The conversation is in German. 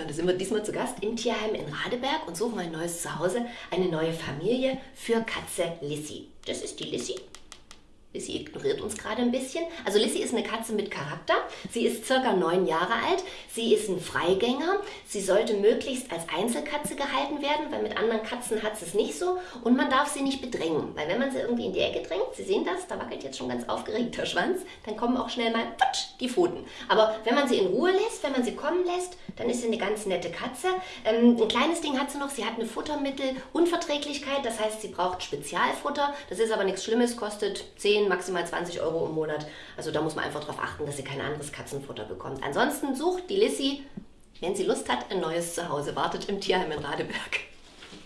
Ja, da sind wir diesmal zu Gast im Tierheim in Radeberg und suchen ein neues Zuhause, eine neue Familie für Katze Lissy. Das ist die Lissy. Lissy ignoriert uns gerade ein bisschen. Also Lissy ist eine Katze mit Charakter. Sie ist circa neun Jahre alt. Sie ist ein Freigänger. Sie sollte möglichst als Einzelkatze gehalten werden, weil mit anderen Katzen hat sie es nicht so. Und man darf sie nicht bedrängen, weil wenn man sie irgendwie in die Ecke drängt, Sie sehen das, da wackelt jetzt schon ganz aufgeregt der Schwanz, dann kommen auch schnell mal putsch, die Pfoten. Aber wenn man sie in Ruhe lässt, wenn man sie kommen lässt, dann ist sie eine ganz nette Katze. Ähm, ein kleines Ding hat sie noch, sie hat eine Futtermittelunverträglichkeit, das heißt, sie braucht Spezialfutter. Das ist aber nichts Schlimmes, kostet 10 10, maximal 20 Euro im Monat. Also da muss man einfach darauf achten, dass sie kein anderes Katzenfutter bekommt. Ansonsten sucht die Lissy, wenn sie Lust hat, ein neues Zuhause. Wartet im Tierheim in Radeberg.